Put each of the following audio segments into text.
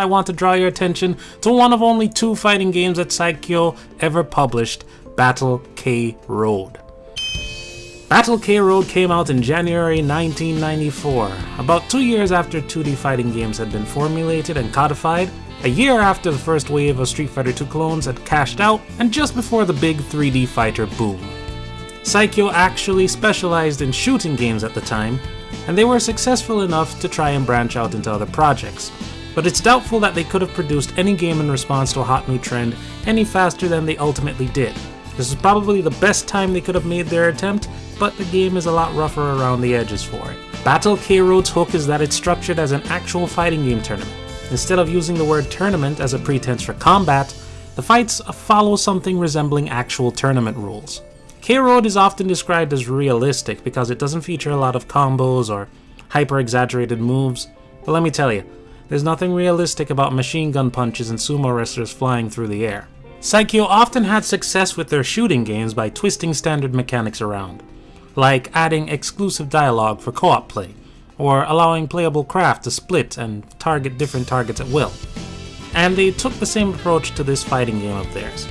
I want to draw your attention to one of only two fighting games that Psikyo ever published, Battle K Road. Battle K Road came out in January 1994, about two years after 2D fighting games had been formulated and codified, a year after the first wave of Street Fighter II clones had cashed out, and just before the big 3D fighter boom. Psikyo actually specialized in shooting games at the time, and they were successful enough to try and branch out into other projects, but it's doubtful that they could have produced any game in response to a hot new trend any faster than they ultimately did. This is probably the best time they could have made their attempt, but the game is a lot rougher around the edges for it. Battle K Road's hook is that it's structured as an actual fighting game tournament. Instead of using the word tournament as a pretense for combat, the fights follow something resembling actual tournament rules. K Road is often described as realistic because it doesn't feature a lot of combos or hyper exaggerated moves, but let me tell you, there's nothing realistic about machine gun punches and sumo wrestlers flying through the air. Psikyo often had success with their shooting games by twisting standard mechanics around, like adding exclusive dialogue for co-op play, or allowing playable craft to split and target different targets at will. And they took the same approach to this fighting game of theirs.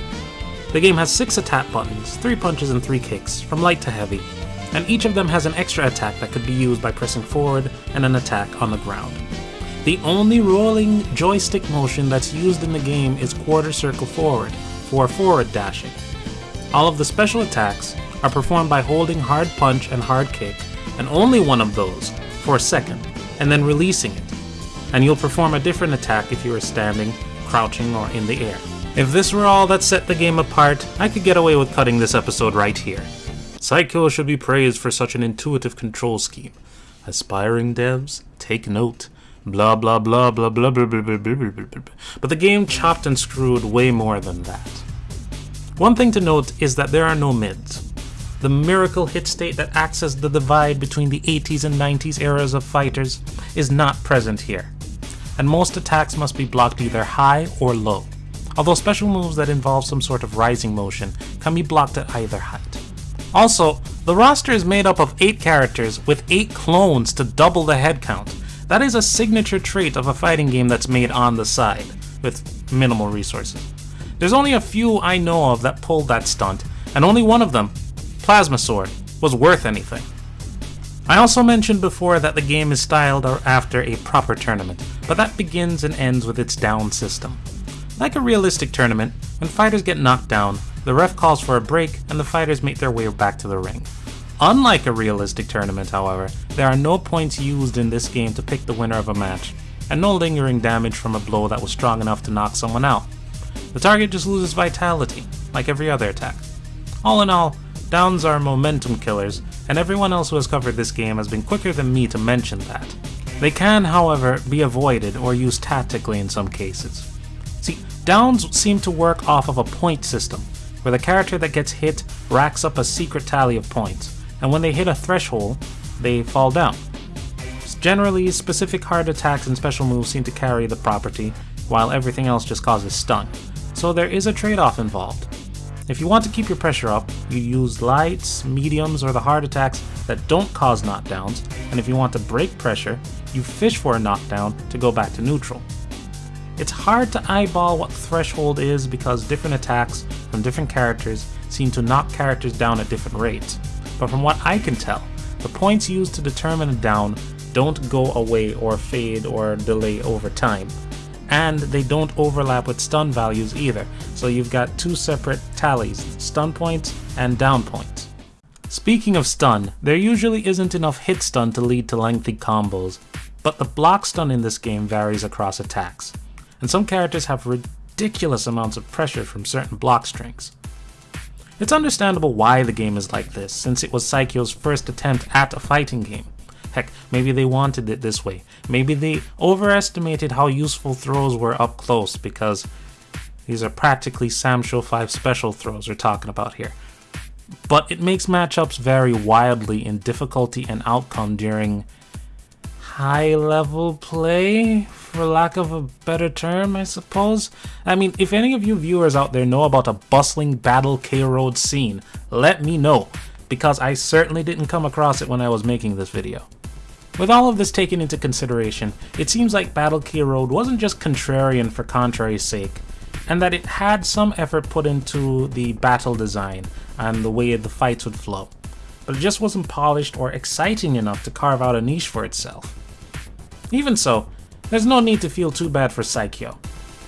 The game has 6 attack buttons, 3 punches and 3 kicks, from light to heavy, and each of them has an extra attack that could be used by pressing forward and an attack on the ground. The only rolling joystick motion that's used in the game is quarter circle forward, for forward dashing. All of the special attacks are performed by holding hard punch and hard kick, and only one of those for a second, and then releasing it. And you'll perform a different attack if you are standing, crouching, or in the air. If this were all that set the game apart, I could get away with cutting this episode right here. Psikyo should be praised for such an intuitive control scheme. Aspiring devs, take note blah blah blah blah blah blah blah blah blah blah blah. But the game chopped and screwed way more than that. One thing to note is that there are no mids. The miracle hit state that acts as the divide between the 80s and 90s eras of fighters is not present here, and most attacks must be blocked either high or low, although special moves that involve some sort of rising motion can be blocked at either height. Also, the roster is made up of 8 characters with 8 clones to double the head count, that is a signature trait of a fighting game that's made on the side, with minimal resources. There's only a few I know of that pulled that stunt, and only one of them, Plasma Sword, was worth anything. I also mentioned before that the game is styled after a proper tournament, but that begins and ends with its down system. Like a realistic tournament, when fighters get knocked down, the ref calls for a break and the fighters make their way back to the ring. Unlike a realistic tournament, however, there are no points used in this game to pick the winner of a match, and no lingering damage from a blow that was strong enough to knock someone out. The target just loses vitality, like every other attack. All in all, downs are momentum killers, and everyone else who has covered this game has been quicker than me to mention that. They can, however, be avoided or used tactically in some cases. See, downs seem to work off of a point system, where the character that gets hit racks up a secret tally of points, and when they hit a threshold, they fall down. Generally, specific hard attacks and special moves seem to carry the property, while everything else just causes stun, so there is a trade-off involved. If you want to keep your pressure up, you use lights, mediums, or the hard attacks that don't cause knockdowns, and if you want to break pressure, you fish for a knockdown to go back to neutral. It's hard to eyeball what threshold is because different attacks from different characters seem to knock characters down at different rates, but from what I can tell, the points used to determine a down don't go away or fade or delay over time. And they don't overlap with stun values either, so you've got two separate tallies, stun points and down points. Speaking of stun, there usually isn't enough hit stun to lead to lengthy combos, but the block stun in this game varies across attacks, and some characters have ridiculous amounts of pressure from certain block strings. It's understandable why the game is like this, since it was Psikyo's first attempt at a fighting game. Heck, maybe they wanted it this way. Maybe they overestimated how useful throws were up close because these are practically Samsho 5 special throws we're talking about here. But it makes matchups vary wildly in difficulty and outcome during high level play, for lack of a better term, I suppose. I mean, if any of you viewers out there know about a bustling Battle K Road scene, let me know, because I certainly didn't come across it when I was making this video. With all of this taken into consideration, it seems like Battle K Road wasn't just contrarian for contrary's sake, and that it had some effort put into the battle design and the way the fights would flow, but it just wasn't polished or exciting enough to carve out a niche for itself. Even so, there's no need to feel too bad for Psikyo.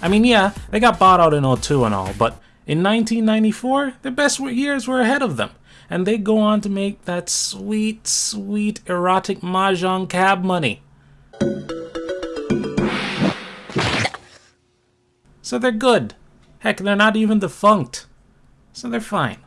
I mean, yeah, they got bought out in 02 and all, but in 1994, their best years were ahead of them and they go on to make that sweet, sweet erotic mahjong cab money. So they're good. Heck, they're not even defunct. So they're fine.